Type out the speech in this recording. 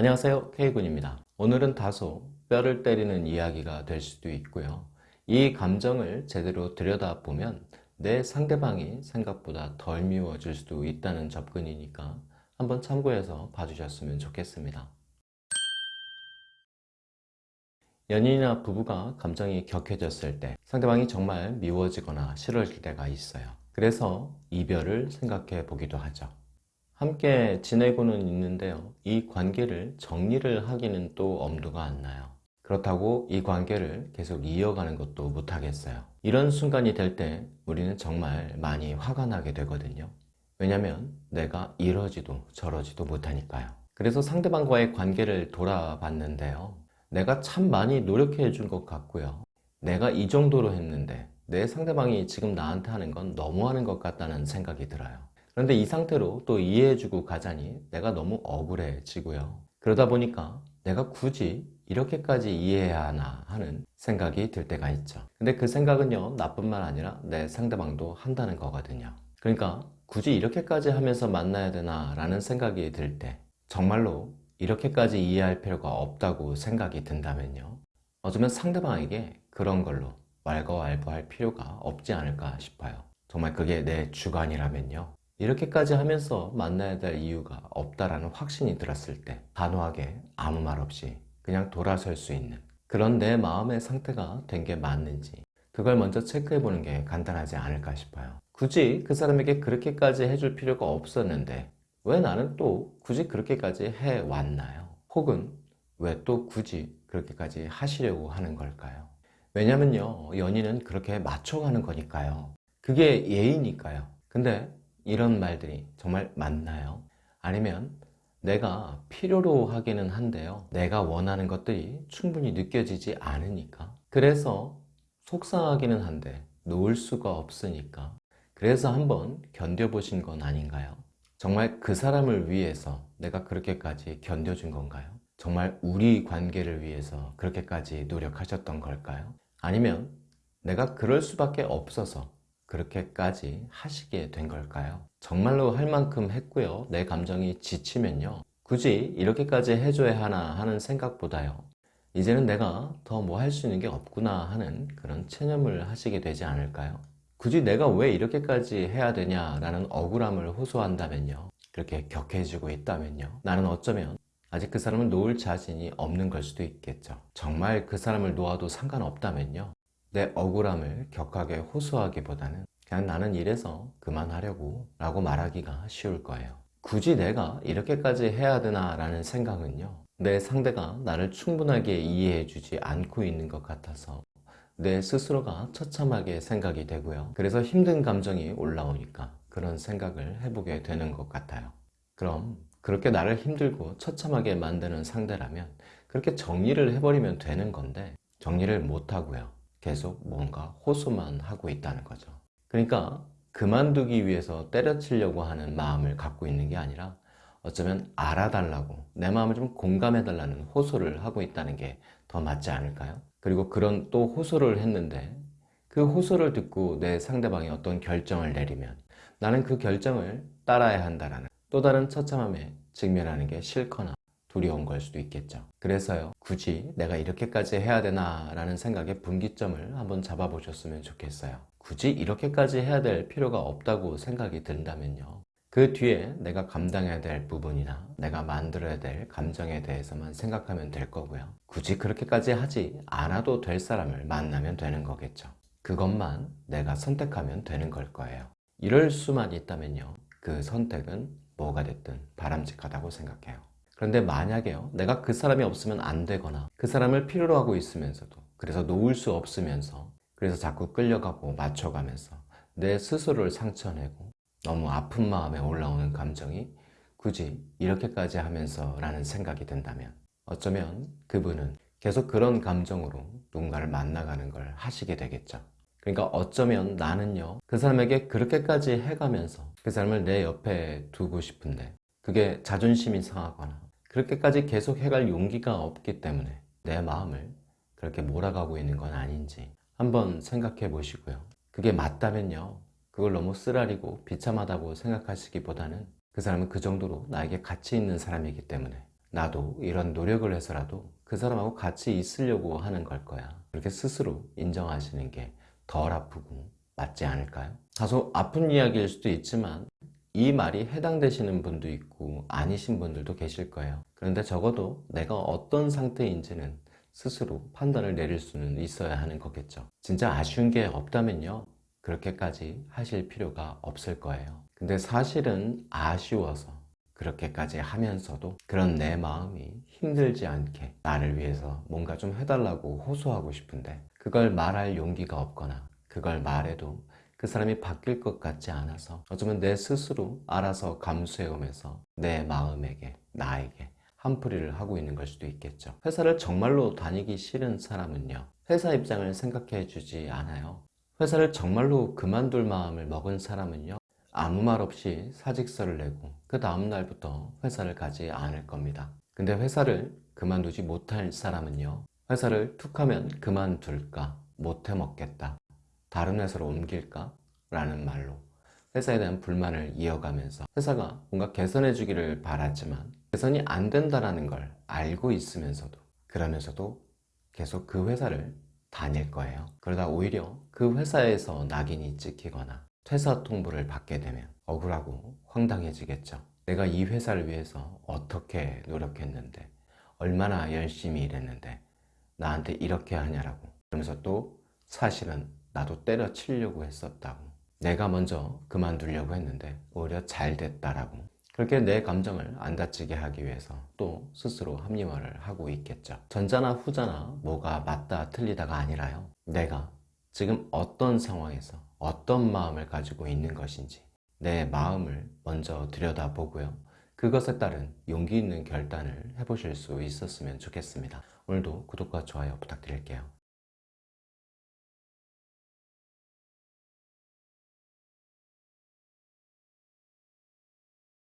안녕하세요 K군입니다. 오늘은 다소 뼈를 때리는 이야기가 될 수도 있고요. 이 감정을 제대로 들여다보면 내 상대방이 생각보다 덜 미워질 수도 있다는 접근이니까 한번 참고해서 봐주셨으면 좋겠습니다. 연인이나 부부가 감정이 격해졌을 때 상대방이 정말 미워지거나 싫어질 때가 있어요. 그래서 이별을 생각해 보기도 하죠 함께 지내고는 있는데요. 이 관계를 정리를 하기는 또 엄두가 안 나요. 그렇다고 이 관계를 계속 이어가는 것도 못하겠어요. 이런 순간이 될 때 우리는 정말 많이 화가 나게 되거든요. 왜냐면 내가 이러지도 저러지도 못하니까요. 그래서 상대방과의 관계를 돌아봤는데요. 내가 참 많이 노력해 준 것 같고요. 내가 이 정도로 했는데 내 상대방이 지금 나한테 하는 건 너무하는 것 같다는 생각이 들어요 그런데 이 상태로 또 이해해주고 가자니 내가 너무 억울해지고요. 그러다 보니까 내가 굳이 이렇게까지 이해해야 하나 하는 생각이 들 때가 있죠. 근데 그 생각은요 나뿐만 아니라 내 상대방도 한다는 거거든요. 그러니까 굳이 이렇게까지 하면서 만나야 되나 라는 생각이 들 때 정말로 이렇게까지 이해할 필요가 없다고 생각이 든다면요. 어쩌면 상대방에게 그런 걸로 왈가왈부할 필요가 없지 않을까 싶어요. 정말 그게 내 주관이라면요 이렇게까지 하면서 만나야 될 이유가 없다라는 확신이 들었을 때 단호하게 아무 말 없이 그냥 돌아설 수 있는 그런 내 마음의 상태가 된 게 맞는지 그걸 먼저 체크해 보는 게 간단하지 않을까 싶어요 굳이 그 사람에게 그렇게까지 해줄 필요가 없었는데 왜 나는 또 굳이 그렇게까지 해왔나요? 혹은 왜 또 굳이 그렇게까지 하시려고 하는 걸까요? 왜냐면요 연인은 그렇게 맞춰가는 거니까요 그게 예의니까요 근데 이런 말들이 정말 맞나요? 아니면 내가 필요로 하기는 한데요 내가 원하는 것들이 충분히 느껴지지 않으니까 그래서 속상하기는 한데 놓을 수가 없으니까 그래서 한번 견뎌보신 건 아닌가요? 정말 그 사람을 위해서 내가 그렇게까지 견뎌준 건가요? 정말 우리 관계를 위해서 그렇게까지 노력하셨던 걸까요? 아니면 내가 그럴 수밖에 없어서 그렇게까지 하시게 된 걸까요? 정말로 할 만큼 했고요. 내 감정이 지치면요. 굳이 이렇게까지 해줘야 하나 하는 생각보다요. 이제는 내가 더 뭐 할 수 있는 게 없구나 하는 그런 체념을 하시게 되지 않을까요? 굳이 내가 왜 이렇게까지 해야 되냐라는 억울함을 호소한다면요. 그렇게 격해지고 있다면요. 나는 어쩌면 아직 그 사람을 놓을 자신이 없는 걸 수도 있겠죠. 정말 그 사람을 놓아도 상관없다면요 내 억울함을 격하게 호소하기보다는 그냥 나는 이래서 그만하려고 라고 말하기가 쉬울 거예요. 굳이 내가 이렇게까지 해야 되나 라는 생각은요 내 상대가 나를 충분하게 이해해 주지 않고 있는 것 같아서 내 스스로가 처참하게 생각이 되고요. 그래서 힘든 감정이 올라오니까 그런 생각을 해보게 되는 것 같아요. 그럼 그렇게 나를 힘들고 처참하게 만드는 상대라면 그렇게 정리를 해버리면 되는 건데 정리를 못하고요 계속 뭔가 호소만 하고 있다는 거죠 그러니까 그만두기 위해서 때려치려고 하는 마음을 갖고 있는 게 아니라 어쩌면 알아달라고 내 마음을 좀 공감해달라는 호소를 하고 있다는 게 더 맞지 않을까요? 그리고 그런 또 호소를 했는데 그 호소를 듣고 내 상대방이 어떤 결정을 내리면 나는 그 결정을 따라야 한다는 또 다른 처참함에 직면하는 게 싫거나 두려운 걸 수도 있겠죠. 그래서요 굳이 내가 이렇게까지 해야 되나 라는 생각의 분기점을 한번 잡아보셨으면 좋겠어요. 굳이 이렇게까지 해야 될 필요가 없다고 생각이 든다면요. 그 뒤에 내가 감당해야 될 부분이나 내가 만들어야 될 감정에 대해서만 생각하면 될 거고요. 굳이 그렇게까지 하지 않아도 될 사람을 만나면 되는 거겠죠. 그것만 내가 선택하면 되는 걸 거예요. 이럴 수만 있다면요. 그 선택은 뭐가 됐든 바람직하다고 생각해요 그런데 만약에요 내가 그 사람이 없으면 안 되거나 그 사람을 필요로 하고 있으면서도 그래서 놓을 수 없으면서 그래서 자꾸 끌려가고 맞춰가면서 내 스스로를 상처내고 너무 아픈 마음에 올라오는 감정이 굳이 이렇게까지 하면서 라는 생각이 든다면 어쩌면 그분은 계속 그런 감정으로 누군가를 만나가는 걸 하시게 되겠죠. 그러니까 어쩌면 나는요 그 사람에게 그렇게까지 해가면서 그 사람을 내 옆에 두고 싶은데 그게 자존심이 상하거나 그렇게까지 계속 해갈 용기가 없기 때문에 내 마음을 그렇게 몰아가고 있는 건 아닌지 한번 생각해 보시고요 그게 맞다면요 그걸 너무 쓰라리고 비참하다고 생각하시기보다는 그 사람은 그 정도로 나에게 가치 있는 사람이기 때문에 나도 이런 노력을 해서라도 그 사람하고 같이 있으려고 하는 걸 거야. 그렇게 스스로 인정하시는 게 덜 아프고 맞지 않을까요? 다소 아픈 이야기일 수도 있지만 이 말이 해당되시는 분도 있고 아니신 분들도 계실 거예요. 그런데 적어도 내가 어떤 상태인지는 스스로 판단을 내릴 수는 있어야 하는 거겠죠. 진짜 아쉬운 게 없다면요. 그렇게까지 하실 필요가 없을 거예요. 근데 사실은 아쉬워서 그렇게까지 하면서도 그런 내 마음이 힘들지 않게 나를 위해서 뭔가 좀 해달라고 호소하고 싶은데 그걸 말할 용기가 없거나 그걸 말해도 그 사람이 바뀔 것 같지 않아서 어쩌면 내 스스로 알아서 감수해오면서 내 마음에게 나에게 한풀이를 하고 있는 걸 수도 있겠죠. 회사를 정말로 다니기 싫은 사람은요. 회사 입장을 생각해 주지 않아요. 회사를 정말로 그만둘 마음을 먹은 사람은요. 아무 말 없이 사직서를 내고 그 다음날부터 회사를 가지 않을 겁니다. 근데 회사를 그만두지 못할 사람은요. 회사를 툭 하면 그만둘까 못해 먹겠다. 다른 회사로 옮길까? 라는 말로 회사에 대한 불만을 이어가면서 회사가 뭔가 개선해 주기를 바랐지만 개선이 안 된다는 걸 알고 있으면서도 그러면서도 계속 그 회사를 다닐 거예요. 그러다 오히려 그 회사에서 낙인이 찍히거나 퇴사 통보를 받게 되면 억울하고 황당해지겠죠. 내가 이 회사를 위해서 어떻게 노력했는데 얼마나 열심히 일했는데 나한테 이렇게 하냐라고 그러면서 또 사실은 나도 때려치려고 했었다고. 내가 먼저 그만두려고 했는데 오히려 잘 됐다라고. 그렇게 내 감정을 안 다치게 하기 위해서 또 스스로 합리화를 하고 있겠죠. 전자나 후자나 뭐가 맞다 틀리다가 아니라요. 내가 지금 어떤 상황에서 어떤 마음을 가지고 있는 것인지 내 마음을 먼저 들여다보고요. 그것에 따른 용기 있는 결단을 해보실 수 있었으면 좋겠습니다. 오늘도 구독과 좋아요 부탁드릴게요